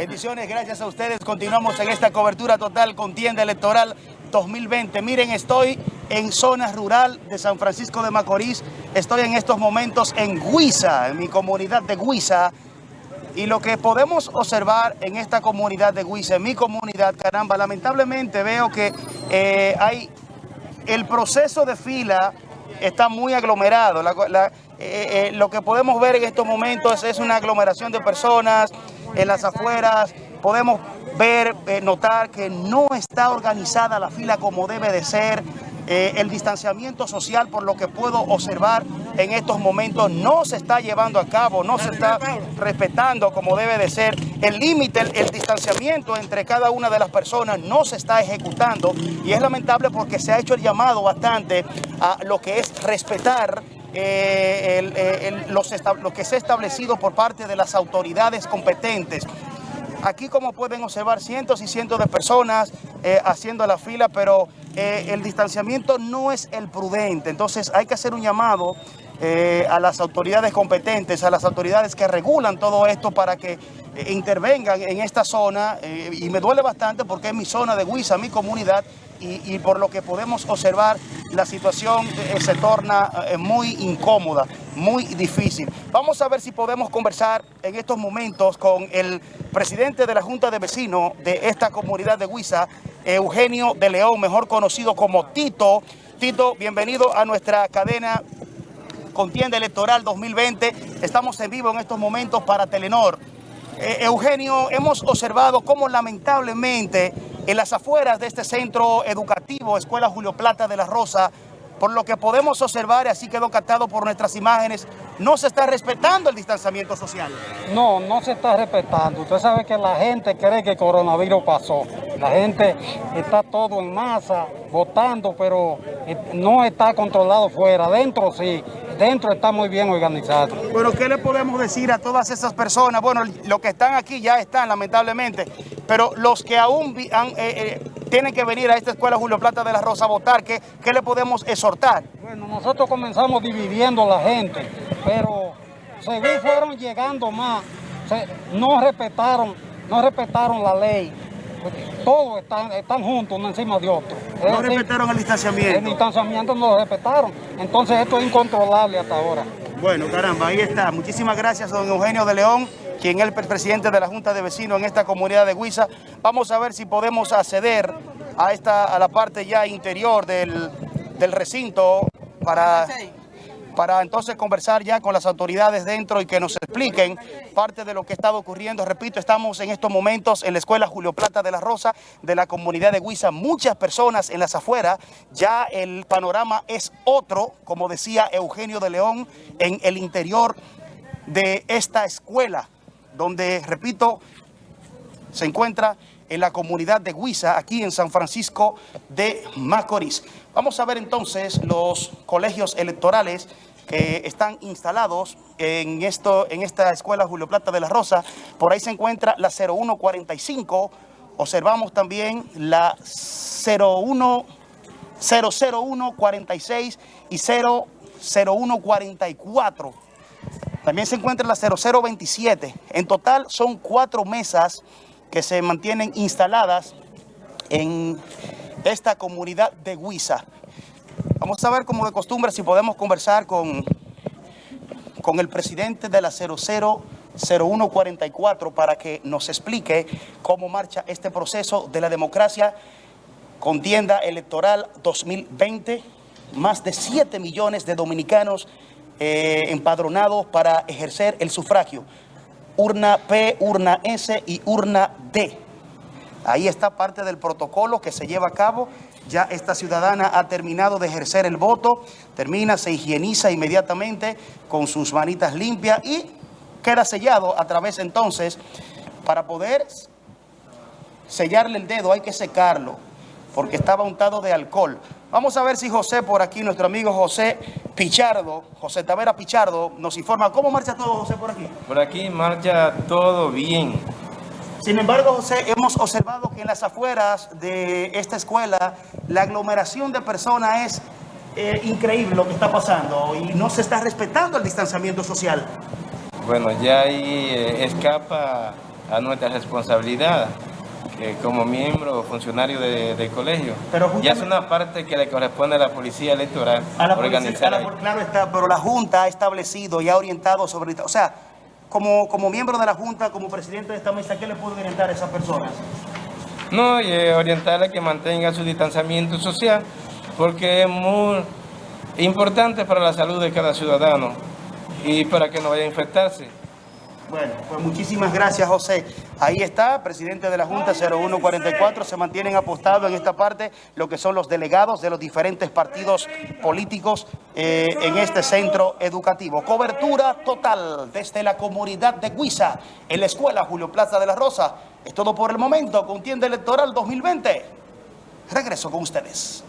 Bendiciones, gracias a ustedes. Continuamos en esta cobertura total contienda electoral 2020. Miren, estoy en zona rural de San Francisco de Macorís. Estoy en estos momentos en Huiza, en mi comunidad de Huiza. Y lo que podemos observar en esta comunidad de Huiza, en mi comunidad, caramba, lamentablemente veo que eh, hay el proceso de fila está muy aglomerado. Eh, eh, lo que podemos ver en estos momentos es una aglomeración de personas, en las afueras, podemos ver, eh, notar que no está organizada la fila como debe de ser, eh, el distanciamiento social, por lo que puedo observar en estos momentos, no se está llevando a cabo, no se está respetando como debe de ser. El límite, el, distanciamiento entre cada una de las personas no se está ejecutando y es lamentable porque se ha hecho el llamado bastante a lo que es respetar eh, lo que se ha establecido por parte de las autoridades competentes. Aquí como pueden observar cientos y cientos de personas eh, haciendo la fila, pero eh, el distanciamiento no es el prudente. Entonces hay que hacer un llamado a las autoridades competentes, a las autoridades que regulan todo esto para que intervengan en esta zona. y me duele bastante porque es mi zona de Huiza, mi comunidad, y, por lo que podemos observar, la situación eh, se torna eh, muy incómoda, muy difícil. Vamos a ver si podemos conversar en estos momentos con el presidente de la Junta de Vecinos de esta comunidad de Huiza, Eugenio de León, mejor conocido como Tito. Tito, bienvenido a nuestra cadena Contienda Electoral 2020. Estamos en vivo en estos momentos para Telenor. Eh, Eugenio, hemos observado cómo lamentablemente en las afueras de este centro educativo, Escuela Julio Plata de la Rosa, por lo que podemos observar, y así quedó captado por nuestras imágenes, no se está respetando el distanciamiento social. No, no se está respetando. Usted sabe que la gente cree que el coronavirus pasó. La gente está todo en masa, votando, pero eh, no está controlado fuera. Dentro sí, dentro está muy bien organizado. Pero ¿qué le podemos decir a todas esas personas? Bueno, los que están aquí ya están, lamentablemente, pero los que aún eh, eh, tienen que venir a esta escuela Julio Plata de la Rosa a votar, ¿qué, ¿qué le podemos exhortar? Bueno, nosotros comenzamos dividiendo la gente, pero según fueron llegando más, no respetaron, no respetaron la ley. Todos están, están juntos uno encima de otro. No respetaron el distanciamiento. El distanciamiento no lo respetaron. Entonces esto es incontrolable hasta ahora. Bueno, caramba, ahí está. Muchísimas gracias, don Eugenio de León, quien es el presidente de la Junta de Vecinos en esta comunidad de Huiza. Vamos a ver si podemos acceder a, esta, a la parte ya interior del, del recinto para para entonces conversar ya con las autoridades dentro y que nos expliquen parte de lo que está ocurriendo. Repito, estamos en estos momentos en la Escuela Julio Plata de la Rosa de la comunidad de Huiza. Muchas personas en las afueras, ya el panorama es otro, como decía Eugenio de León, en el interior de esta escuela, donde, repito, se encuentra en la comunidad de Huiza, aquí en San Francisco de Macorís. Vamos a ver entonces los colegios electorales que están instalados en, esto, en esta escuela Julio Plata de la Rosa. Por ahí se encuentra la 0145. Observamos también la 01, 00146 y 00144. También se encuentra la 0027. En total son cuatro mesas que se mantienen instaladas en esta comunidad de Huiza. Vamos a ver como de costumbre si podemos conversar con, con el presidente de la 000144 para que nos explique cómo marcha este proceso de la democracia contienda electoral 2020. Más de 7 millones de dominicanos eh, empadronados para ejercer el sufragio urna P, urna S y urna D. Ahí está parte del protocolo que se lleva a cabo. Ya esta ciudadana ha terminado de ejercer el voto, termina, se higieniza inmediatamente con sus manitas limpias y queda sellado a través entonces para poder sellarle el dedo hay que secarlo porque estaba untado de alcohol. Vamos a ver si José por aquí, nuestro amigo José Pichardo, José Tavera Pichardo, nos informa. ¿Cómo marcha todo, José, por aquí? Por aquí marcha todo bien. Sin embargo, José, hemos observado que en las afueras de esta escuela la aglomeración de personas es eh, increíble lo que está pasando y no se está respetando el distanciamiento social. Bueno, ya ahí eh, escapa a nuestra responsabilidad eh, como miembro o funcionario de, del colegio. Pero ya es una parte que le corresponde a la policía electoral A la policía, organizar. a la- claro está, pero la Junta ha establecido y ha orientado sobre... O sea, como, como miembro de la Junta, como presidente de esta mesa, ¿qué le puede orientar a esas personas? No, y eh, orientarle a que mantenga su distanciamiento social, porque es muy importante para la salud de cada ciudadano y para que no vaya a infectarse. Bueno, pues muchísimas gracias, José. Ahí está, presidente de la Junta 0144. Se mantienen apostados en esta parte lo que son los delegados de los diferentes partidos políticos eh, en este centro educativo. Cobertura total desde la comunidad de Guisa, en la escuela Julio Plaza de la Rosa. Es todo por el momento. Contienda electoral 2020. Regreso con ustedes.